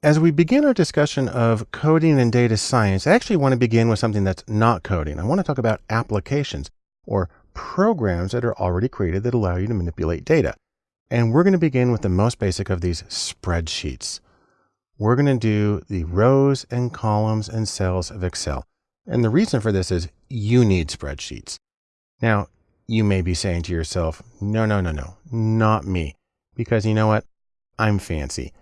As we begin our discussion of coding and data science, I actually want to begin with something that's not coding. I want to talk about applications or programs that are already created that allow you to manipulate data. And we're going to begin with the most basic of these spreadsheets. We're going to do the rows and columns and cells of Excel. And the reason for this is you need spreadsheets. Now, you may be saying to yourself, no, no, no, no, not me. Because you know what? I'm fancy.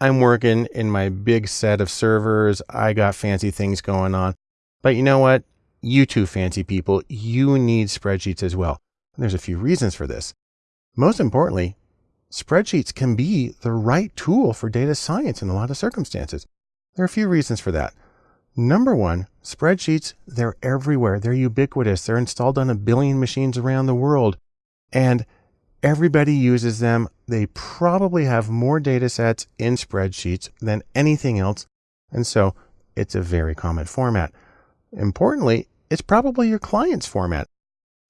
I'm working in my big set of servers. I got fancy things going on. But you know what? You two fancy people, you need spreadsheets as well. And there's a few reasons for this. Most importantly, spreadsheets can be the right tool for data science in a lot of circumstances. There are a few reasons for that. Number one, spreadsheets, they're everywhere. They're ubiquitous. They're installed on a billion machines around the world. And Everybody uses them. They probably have more data sets in spreadsheets than anything else. And so it's a very common format. Importantly, it's probably your client's format.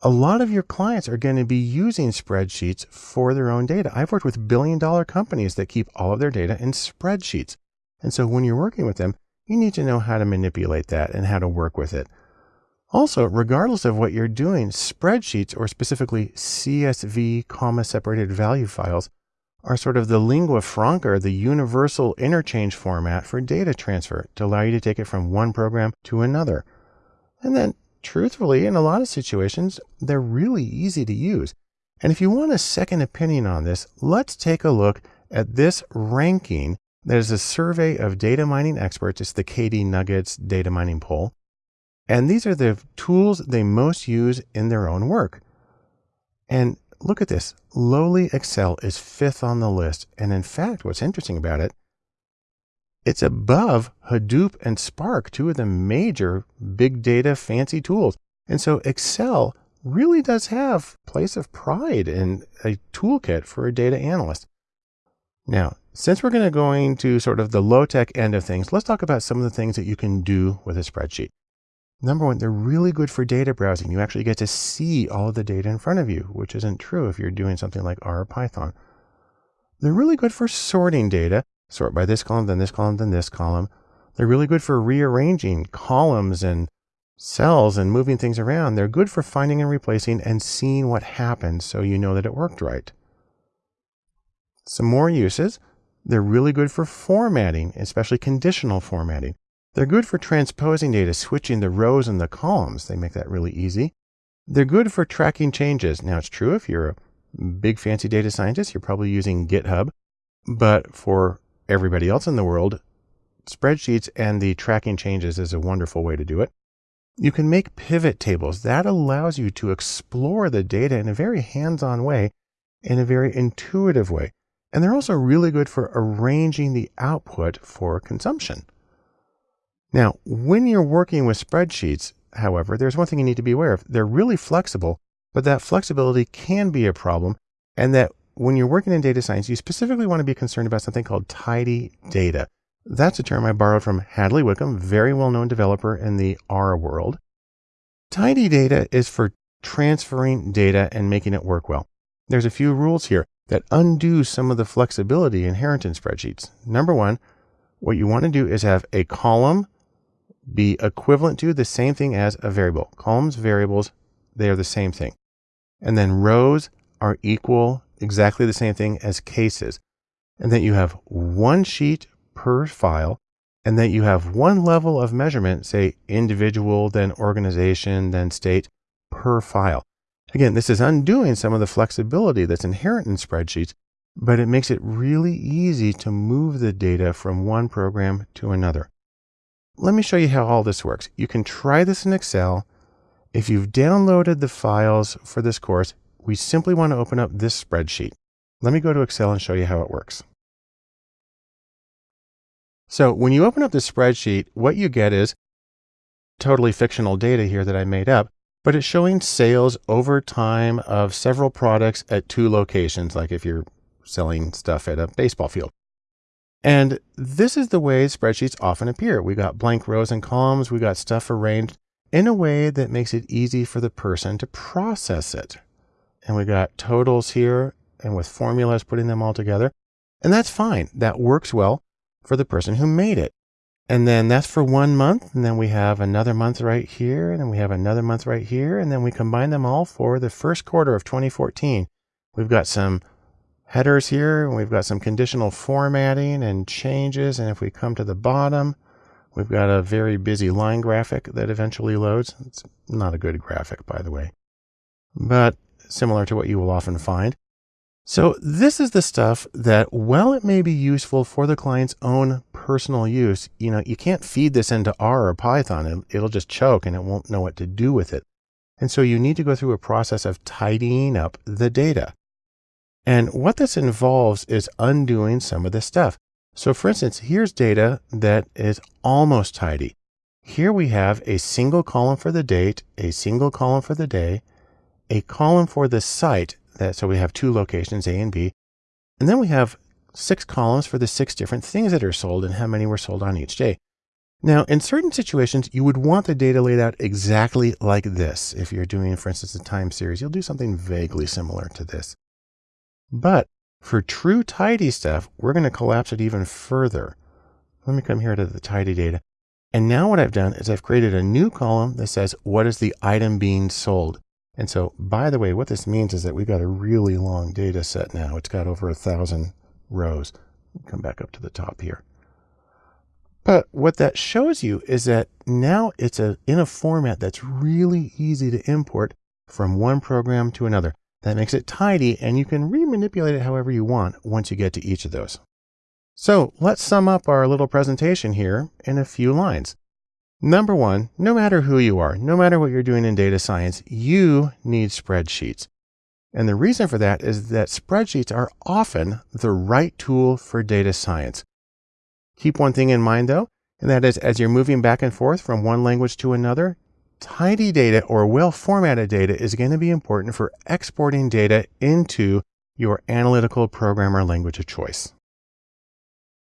A lot of your clients are going to be using spreadsheets for their own data. I've worked with billion dollar companies that keep all of their data in spreadsheets. And so when you're working with them, you need to know how to manipulate that and how to work with it. Also, regardless of what you're doing, spreadsheets or specifically CSV comma separated value files are sort of the lingua franca, the universal interchange format for data transfer to allow you to take it from one program to another. And then truthfully, in a lot of situations, they're really easy to use. And if you want a second opinion on this, let's take a look at this ranking that is a survey of data mining experts. It's the KD Nuggets data mining poll. And these are the tools they most use in their own work. And look at this. Lowly Excel is fifth on the list. And in fact, what's interesting about it, it's above Hadoop and Spark, two of the major big data fancy tools. And so Excel really does have place of pride in a toolkit for a data analyst. Now, since we're going to go into sort of the low tech end of things, let's talk about some of the things that you can do with a spreadsheet. Number one, they're really good for data browsing. You actually get to see all of the data in front of you, which isn't true if you're doing something like R or Python. They're really good for sorting data. Sort by this column, then this column, then this column. They're really good for rearranging columns and cells and moving things around. They're good for finding and replacing and seeing what happened so you know that it worked right. Some more uses. They're really good for formatting, especially conditional formatting. They're good for transposing data, switching the rows and the columns. They make that really easy. They're good for tracking changes. Now, it's true if you're a big fancy data scientist, you're probably using GitHub. But for everybody else in the world, spreadsheets and the tracking changes is a wonderful way to do it. You can make pivot tables. That allows you to explore the data in a very hands on way, in a very intuitive way. And they're also really good for arranging the output for consumption. Now, when you're working with spreadsheets, however, there's one thing you need to be aware of. They're really flexible, but that flexibility can be a problem. And that when you're working in data science, you specifically want to be concerned about something called tidy data. That's a term I borrowed from Hadley Wickham, very well known developer in the R world. Tidy data is for transferring data and making it work well. There's a few rules here that undo some of the flexibility inherent in spreadsheets. Number one, what you want to do is have a column be equivalent to the same thing as a variable. Columns, variables, they are the same thing. And then rows are equal, exactly the same thing as cases. And that you have one sheet per file, and that you have one level of measurement, say individual, then organization, then state per file. Again, this is undoing some of the flexibility that's inherent in spreadsheets, but it makes it really easy to move the data from one program to another. Let me show you how all this works. You can try this in Excel. If you've downloaded the files for this course, we simply want to open up this spreadsheet. Let me go to Excel and show you how it works. So when you open up the spreadsheet, what you get is totally fictional data here that I made up, but it's showing sales over time of several products at two locations, like if you're selling stuff at a baseball field. And this is the way spreadsheets often appear. We got blank rows and columns. We got stuff arranged in a way that makes it easy for the person to process it. And we got totals here and with formulas, putting them all together. And that's fine. That works well. for the person who made it. And then that's for one month. And then we have another month right here. And then we have another month right here. And then we combine them all for the first quarter of 2014. We've got some headers here. And we've got some conditional formatting and changes. And if we come to the bottom, we've got a very busy line graphic that eventually loads. It's not a good graphic, by the way, but similar to what you will often find. So this is the stuff that, while it may be useful for the client's own personal use, you know, you can't feed this into R or Python. It'll just choke and it won't know what to do with it. And so you need to go through a process of tidying up the data. And what this involves is undoing some of this stuff. So for instance, here's data that is almost tidy. Here we have a single column for the date, a single column for the day, a column for the site that so we have two locations, A and B. And then we have six columns for the six different things that are sold and how many were sold on each day. Now, in certain situations, you would want the data laid out exactly like this. If you're doing, for instance, a time series, you'll do something vaguely similar to this. But for true tidy stuff, we're going to collapse it even further. Let me come here to the tidy data. And now what I've done is I've created a new column that says, what is the item being sold? And so, by the way, what this means is that we've got a really long data set now. It's got over a thousand rows. Come back up to the top here. But what that shows you is that now it's a, in a format that's really easy to import from one program to another. That makes it tidy and you can remanipulate it however you want once you get to each of those. So let's sum up our little presentation here in a few lines. Number one, no matter who you are, no matter what you're doing in data science, you need spreadsheets. And the reason for that is that spreadsheets are often the right tool for data science. Keep one thing in mind though, and that is as you're moving back and forth from one language to another, tidy data or well formatted data is going to be important for exporting data into your analytical programmer language of choice.